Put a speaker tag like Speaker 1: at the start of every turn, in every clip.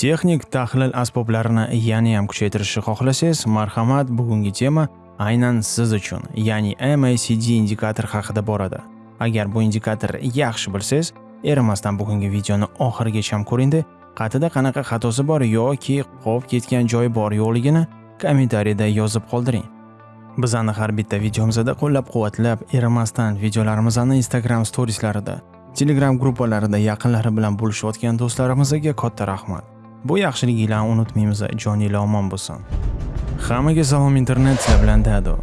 Speaker 1: Texnik tahlil asboblarini yana ham kuchaytirishni xohlasangiz, marhamat, bugungi tema aynan siz uchun, ya'ni MACD indikator haqida boradi. Agar bu indikator yaxshi bilsangiz, erimasdan bugungi videoni oxirigacha ham ko'ringda, qatida qanaqa xatosi bor yoki qolib ketgan joyi bor yo'qligini kommentariyada yozib qoldiring. Bizani har bitta videomizda qo'llab-quvvatlab, erimasdan videolarimizni Instagram storieslarida, Telegram gruppalarida yaqinlari bilan bo'lishayotgan do'stlarimizga katta rahmat. Bu yaxshiliginglarni unutmaymiz, joninglar omon bo'lsin. Hammaga salom internet sizlar bilan Dado.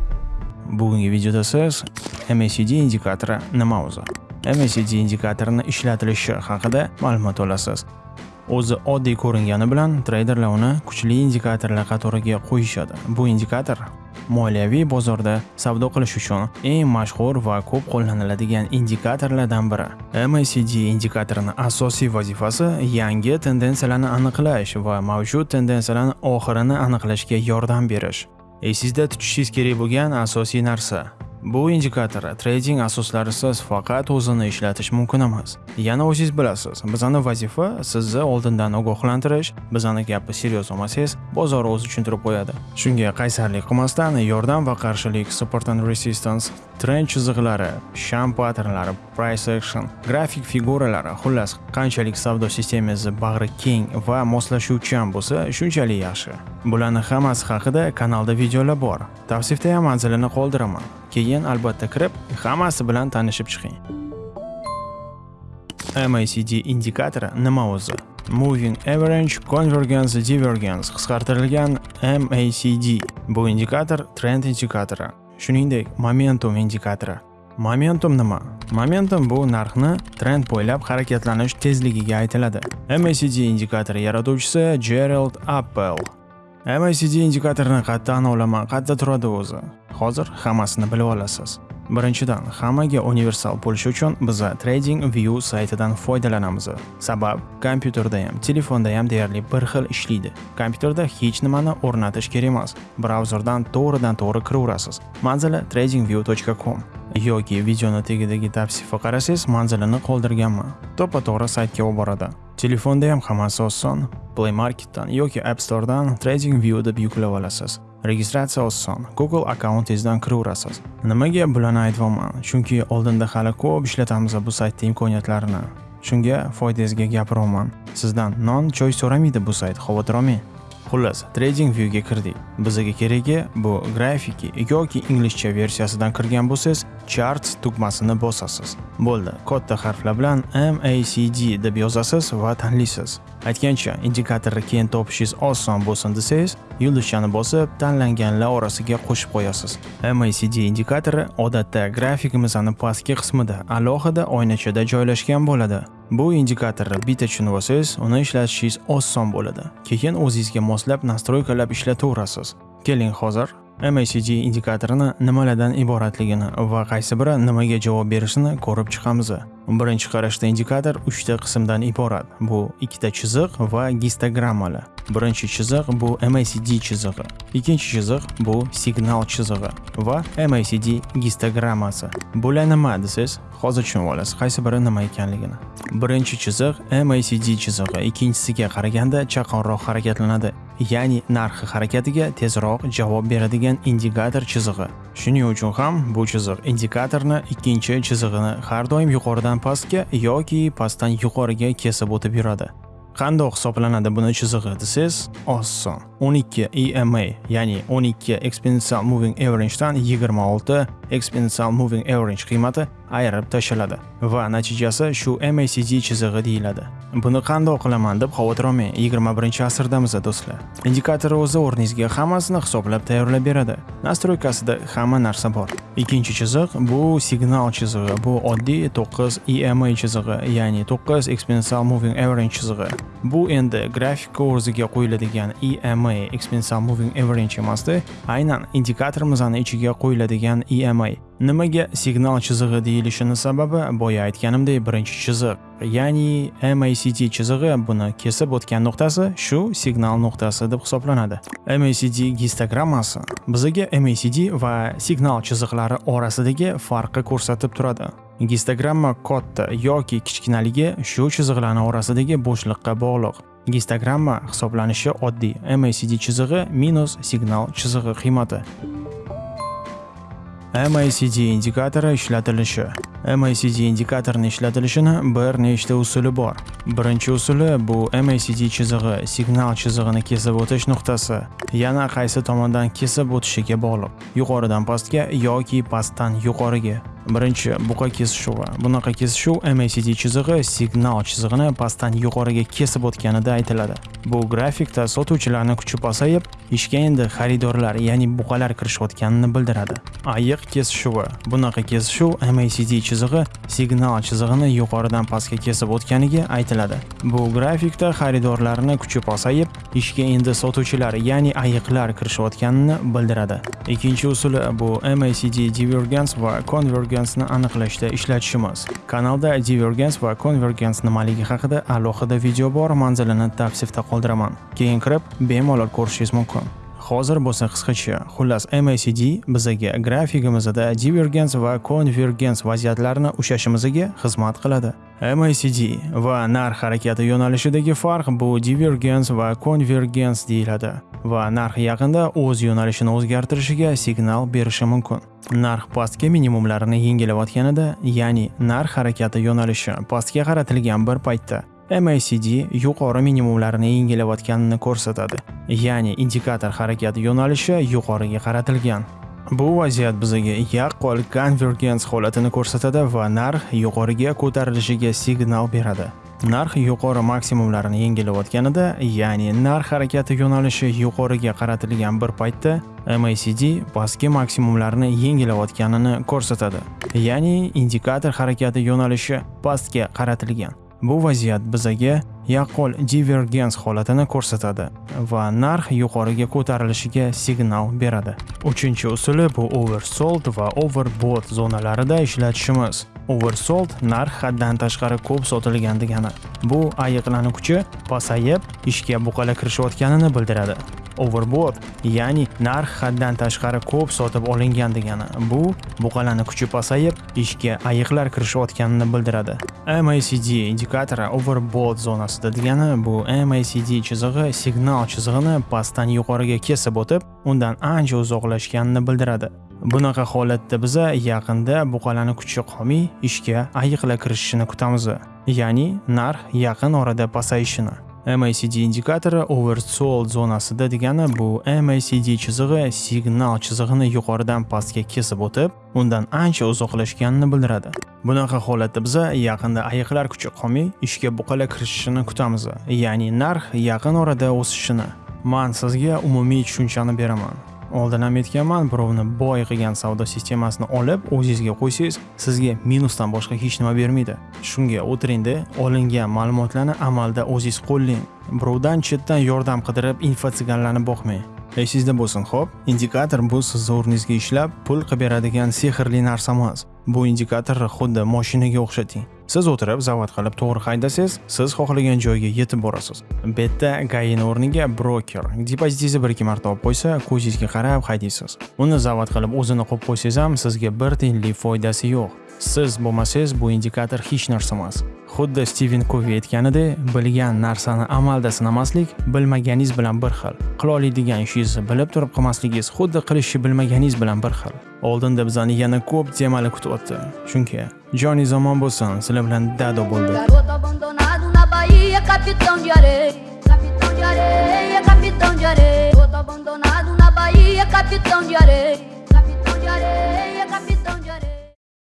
Speaker 1: Bugungi videoda siz MACD indikatori nima o'zi? MACD indikatorini ishlatilishi haqida ma'lumot olasiz. O'zi oddiy ko'ringani bilan treyderlar uni kuchli indikatorlar qatoriga qo'yishadi. Bu indikator moliyaviy bozorda savdo qilish uchun eng mashhur va ko'p qo'llaniladigan indikatorlardan biri. MACD indikatorining asosiy vazifasi yangi tendensiyalarni aniqlash va mavjud tendensiyalarning oxirini aniqlashga yordam berish. Esingizda tutishingiz kerak bo'lgan asosiy narsa Bu indikator trading asoslarisiz faqat o'zini ishlatish mumkin emas. Yana o'zingiz bilasiz, bizning vazifa sizni oldindan ogohlantirish, bizning gapi seryoz olmasangiz, bozor o'zi tushuntirib qo'yadi. Shunga qaysarlik qilmasdan yordam va qarshilik, support and resistance, trend chiziqlari, sham patternlari, price action, grafik figuralari, xullas, qanchalik savdo sistemangiz bag'ri keng va moslashuvchan bo'lsa, shunchalik yaxshi. bularni hammasi haqida kanalda videolar bor. Tavsifda ham manzilini qoldiraman. Keyin albatta kirib, hammasi bilan tanishib chiqing. MACD indikatori nima o'zi? Moving Average Convergence Divergence qisqartirilgan MACD. Bu indikator trend indikatori, shuningdek momentum indikatori. Momentum nima? Momentum bu narxni trend bo'ylab harakatlanish tezligiga aytiladi. MACD indikatori yaratuvchisi Gerald Apple. MACD indikatorini qayerdan olaman, qayerda turadi o'zi? Hozir hammasini bilib olasiz. Birinchidan, hammaga universal bo'lishi uchun biz Trading View saytidan foydalanamiz. Sabab, kompyuterda ham, telefonda ham deyarli bir xil ishlaydi. Kompyuterda hech nimani o'rnatish kerak emas. Brauzerdan to'g'ridan-to'g'ri kiraverasiz. Manzili tradingview.com yoki videoni tagidagi tavsifa qarasangiz manzilini qoldirganman. To'ppa-to'g'ri saytga olib boradi. Telefonda ham hammasi oson. Play Marketdan yoki App Storedan TradingView deb yuklab olasiz. Registratsiya oson. Google akkauntingizdan kiraverasiz. Nimaga bularni aytyapman? Chunki oldinda hali ko'p ishlatamiz bu saytda imkoniyatlarini. Shunga foydangizga gapiryapman. Sizdan non choy so'ramaydi bu sayt, xavotir olmang. Xullas, TradingViewga kirdik. Bizga keragi bu grafiki yoki inglizcha versiyasidan kirgan bo'lsangiz, Charts tugmasini bosasiz. Bo'ldi, katta harflar bilan MACD deb yozasiz va tanlaysiz. Aytgancha, indikatorni keyin topishingiz oson bo'lsin desangiz, yulduzchani bosib, tanlanganlar orasiga qo'shib qo'yasiz. MACD indikatori odatda grafikimizning pastki qismida alohida oynachada joylashgan bo'ladi. Bu indikatorni bitta tushunib olsangiz, uni ishlatishingiz oson bo'ladi. Keyin o'zingizga moslab nastroykalab ishlataverasiz. Keling hozir MACD indikatorini nimalardan iboratligini va qaysi biri nimaga javob berishini ko'rib chiqamiz. Birinchi qarashda indikator 3 ta qismdan iborat. Bu ikkita chiziq va gistogrammalar. Birinchi chiziq bu MACD chizig'i, ikkinchi chiziq bu signal chizig'i va MACD gistogrammasi. Bular nima desangiz, hozir tushunib olasiz qaysi biri nima ekanligini. Birinchi chiziq MACD chizig'i ikkinchisiga qaraganda chaqonroq harakatlanadi. Ya'ni narxi harakatiga tezroq javob beradigan indikator chizig'i. Shuning uchun ham bu chiziq indikatorni ikkinchi chizig'ini har doim yuqoridan pastga yoki pastdan yuqoriga kesib o'tib yuradi. Qandoq hisoblanadi buni chizig'i desangiz, oson. 12 EMA, ya'ni 12 exponential moving average dan 26 exponential moving average qiymati ayirib tashladi va natijasi shu MACD chizig'i deyiladi. Buni qandoq qilaman deb xavotir olmang, 21-asrdamiz do'stlar. Indikator o'zi o'rningizga hammasini hisoblab tayyorlab beradi. Nastroykasida hamma narsa bor. Ikkinchi chiziq bu signal chizig'i. Bu oddiy 9 EMA chizig'i, ya'ni 9 exponential moving average chizig'i. Bu endi grafik o'ziga qo'yiladigan EMA exponential moving average emasdi, aynan indikatorimizning ichiga qo'yiladigan EMA. Nimaga signal chizig'i deyilishini sababi boya aytganimdek birinchi chiziq, ya'ni MACD chizig'i buni kesib o'tgan nuqtasi shu signal nuqtasi deb hisoblanadi. MACD gistogrammasi bizga MACD va signal chiziqlari orasidagi farqni ko'rsatib turadi. Gistogramma katta yoki kichkinaligi shu chiziqlarning orasidagi bo'shliqqa bog'liq. Gistogramma hisoblanishi oddiy MACD chizig'i minus signal chizig'i qiymati. MACD indikatori ishlatilishi MACD indikatorini ishlatilishini bir nechta usuli bor. Birinchi usuli bu MACD chizig'i signal chizig'ini kesib o'tish nuqtasi yana qaysi tomondan kesib o'tishiga bog'liq. Yuqoridan pastga yoki pastdan yuqoriga. Birinchi buqa kesishuvi. Bunaqa kesishuv MACD chizig'i signal chizig'ini pastdan yuqoriga kesib o'tganida aytiladi. Bu grafikda sotuvchilarning kuchi pasayib, ishga endi xaridorlar, ya'ni buqalar kirishayotganini bildiradi. Ayiq kesishuvi. Bunaqa kesishuv MACD chizig'i signal chizig'ini yuqoridan pastga kesib o'tganiga aytiladi. Bu grafikda xaridorlarning kuchi pasayib, ishga endi sotuvchilar, ya'ni ayiqlar kirishayotganini bildiradi. Ikkinchi usuli bu MACD divergence va convergence divergensni aniqlashda ishlatishimiz. Kanalda divergens va konvergens nimaligi haqida alohida video bor, manzilini tavsifda qoldiraman. Keyin kirib, bemalol ko'rishingiz mumkin. Hozir bo'lsa qisqacha. Xullas MACD bizaga grafigimizda divergens va konvergens vaziyatlarini ushlashimizga xizmat qiladi. MACD va narx harakati yo'nalishidagi farq bu divergens va konvergens deyiladi va narx yaqinda o'z yo'nalishini o'zgartirishiga signal berishi mumkin. narx pastga minimumlarini yengilayotganida ya'ni narx harakati yo'nalishi pastga qaratilgan bir paytda MACD yuqori minimumlarini yengilayotganini ko'rsatadi. Ya'ni indikator harakati yo'nalishi yuqoriga qaratilgan. Bu vaziyat bizga yaqqol konvergens holatini ko'rsatadi va narx yuqoriga ko'tarilishiga signal beradi. Narx yuqori maksimumlarini yengilayotganida ya'ni narx harakati yo'nalishi yuqoriga qaratilgan bir paytda MACD pastki maksimumlarni yengilayotganini ko'rsatadi. Ya'ni indikator harakati yo'nalishi pastga qaratilgan. Bu vaziyat bizaga yaqqol divergens holatini ko'rsatadi va narx yuqoriga ko'tarilishiga signal beradi. Uchinchi usuli bu oversold va overbought zonalarida ishlatishimiz. Oversold narx haddan tashqari ko'p sotilgan degani. Bu ayiqlarning kuchi pasayib ishga buqala kirishayotganini bildiradi. Overbought ya'ni narx haddan tashqari ko'p sotib olingan degani. Bu buqalani kuchi pasayib ishga ayiqlar kirishayotganini bildiradi. MACD indikatori overbought zonasida degani bu MACD chizig'i signal chizig'ini pastdan yuqoriga kesib o'tib undan ancha uzoqlashganini bildiradi. Bunaqa holatda biza yaqinda buqalani kuchi qolmay ishga ayiqlar kirishishini kutamiz, ya'ni narx yaqin orada pasayishini. MACD indikatori oversold zonasida degani bu MACD chizig'i signal chizig'ini yuqoridan pastga kesib o'tib, undan ancha uzoqlashganini bildiradi. Bunaqa holatda biz yaqinda ayiqlar kuchi qolmay ishga buqalar kirishishini kutamiz, ya'ni narx yaqin orada o'sishini. Men sizga umumiy tushunchani beraman. Oldin ham aytganman birovni boy qilgan savdo sistemasini olib o'zingizga qo'ysangiz sizga minusdan boshqa hech nima bermaydi. Shunga o'tiringda olingan ma'lumotlarni amalda o'zingiz qo'llang. Birovdan chetdan yordam qidirib info tsiganlarni boqmang esingizda bo'lsin xo'p. Indikator bu sizni o'rningizga ishlab pul qilib beradigan sehrli narsa emas bu indikatorni xuddi moshinaga o'xshating. Siz o'tirib zavod qilib to'g'ri haydasangiz siz xohlagan joyga yetib borasiz. Bu yerda gain o'rniga broker depozitingizni bir ikki marta olib qo'ysa ko'zingizga qarab haydaysiz. Uni zavod qilib o'zini qo'yib qo'ysangiz ham sizga bir tiyinlik foydasi yo'q. Siz bo'lmasangiz bu indikator hech narsa emas xuddi stiven kovi aytganidek bilgan narsani amalda sinamaslik bilmaganingiz bilan bir xil qila oladigan ishingizni bilib turib qilmasligingiz xuddi qilishni bilmaganingiz bilan bir xil. Oldinda bizani yana ko'p temalar kutyapti chunki joni zamon bo'lsin sizlar bilan dado bo'ldi capitão de areia, capitão de areia.